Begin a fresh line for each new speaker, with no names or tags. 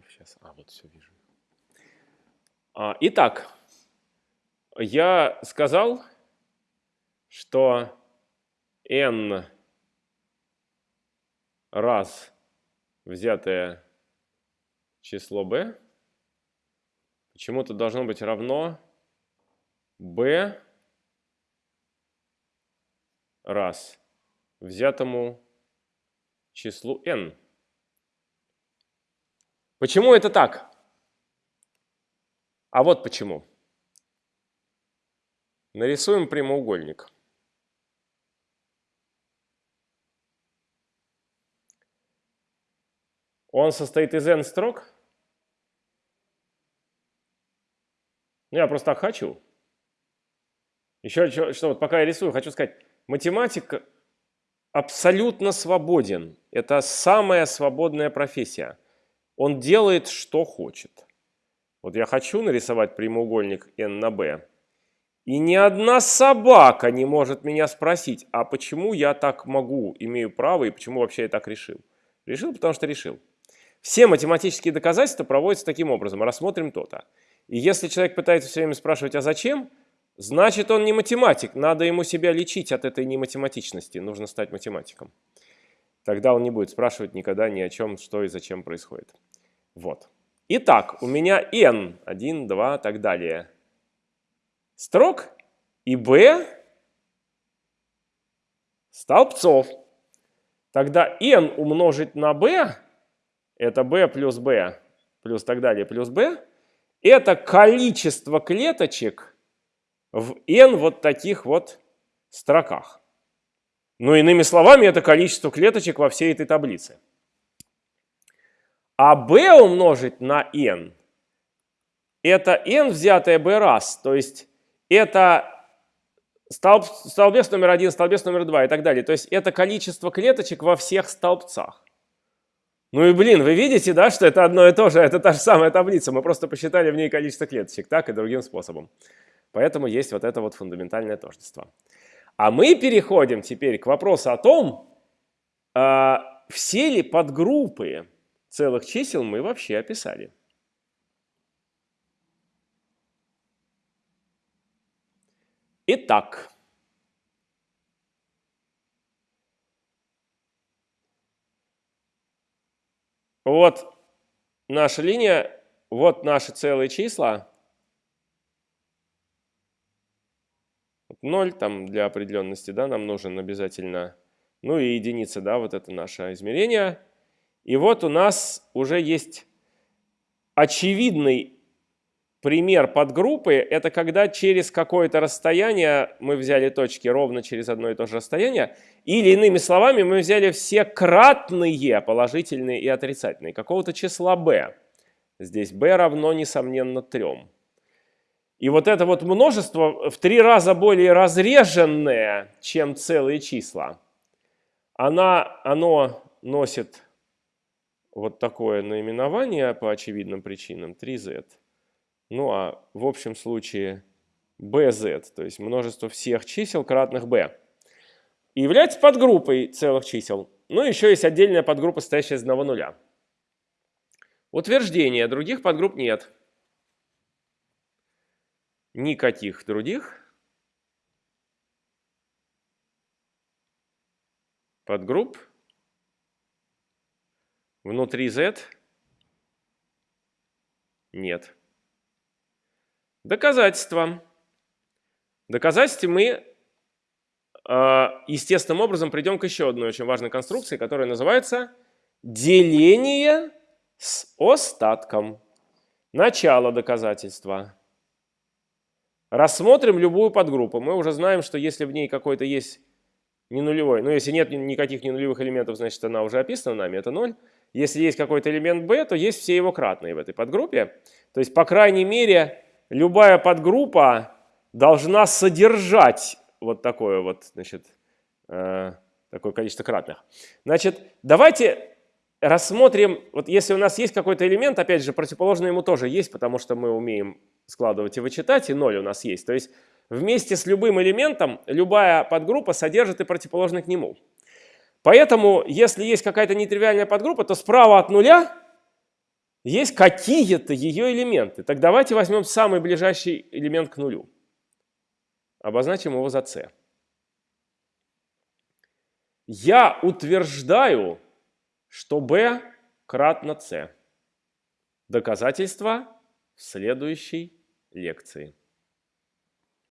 элементов. Сейчас, а, вот все вижу. Итак, я сказал, что n раз взятое число b почему-то должно быть равно b раз взятому числу n. Почему это так? А вот почему. Нарисуем прямоугольник. Он состоит из n строк. Ну, я просто так хочу. Еще что, что вот пока я рисую, хочу сказать, математик абсолютно свободен. Это самая свободная профессия. Он делает, что хочет. Вот я хочу нарисовать прямоугольник n на b, и ни одна собака не может меня спросить, а почему я так могу, имею право, и почему вообще я так решил. Решил, потому что решил. Все математические доказательства проводятся таким образом. Рассмотрим то-то. И если человек пытается все время спрашивать, а зачем, значит он не математик. Надо ему себя лечить от этой нематематичности. Нужно стать математиком. Тогда он не будет спрашивать никогда ни о чем, что и зачем происходит. Вот. Итак, у меня n, 1, 2, так далее, строк и b столбцов. Тогда n умножить на b это b плюс b плюс так далее плюс b, это количество клеточек в n вот таких вот строках. Ну, иными словами, это количество клеточек во всей этой таблице. А b умножить на n, это n взятое b раз, то есть это столб, столбец номер один, столбец номер два и так далее. То есть это количество клеточек во всех столбцах. Ну и блин, вы видите, да, что это одно и то же, это та же самая таблица, мы просто посчитали в ней количество клеточек, так и другим способом. Поэтому есть вот это вот фундаментальное тождество. А мы переходим теперь к вопросу о том, а, все ли подгруппы целых чисел мы вообще описали. Итак, Вот наша линия, вот наши целые числа. 0 там для определенности, да, нам нужен обязательно. Ну и единица, да, вот это наше измерение. И вот у нас уже есть очевидный пример подгруппы. Это когда через какое-то расстояние мы взяли точки ровно через одно и то же расстояние. Или иными словами, мы взяли все кратные положительные и отрицательные какого-то числа b. Здесь b равно, несомненно, 3. И вот это вот множество в три раза более разреженное, чем целые числа, она, оно носит вот такое наименование по очевидным причинам 3z. Ну а в общем случае bz, то есть множество всех чисел кратных b является подгруппой целых чисел. Ну, еще есть отдельная подгруппа, состоящая из одного нуля. Утверждение. Других подгрупп нет. Никаких других подгрупп внутри Z нет. Доказательства. Доказательства мы а, естественным образом придем к еще одной очень важной конструкции, которая называется деление с остатком. Начало доказательства. Рассмотрим любую подгруппу. Мы уже знаем, что если в ней какой-то есть не нулевой, ну если нет никаких не нулевых элементов, значит она уже описана нами, это 0. Если есть какой-то элемент b, то есть все его кратные в этой подгруппе. То есть, по крайней мере, любая подгруппа должна содержать вот такое вот, значит, э, такое количество кратных. Значит, давайте рассмотрим, вот если у нас есть какой-то элемент, опять же, противоположный ему тоже есть, потому что мы умеем складывать и вычитать, и ноль у нас есть. То есть вместе с любым элементом любая подгруппа содержит и противоположный к нему. Поэтому, если есть какая-то нетривиальная подгруппа, то справа от нуля есть какие-то ее элементы. Так давайте возьмем самый ближайший элемент к нулю. Обозначим его за c. Я утверждаю, что b кратно c. Доказательство в следующей лекции.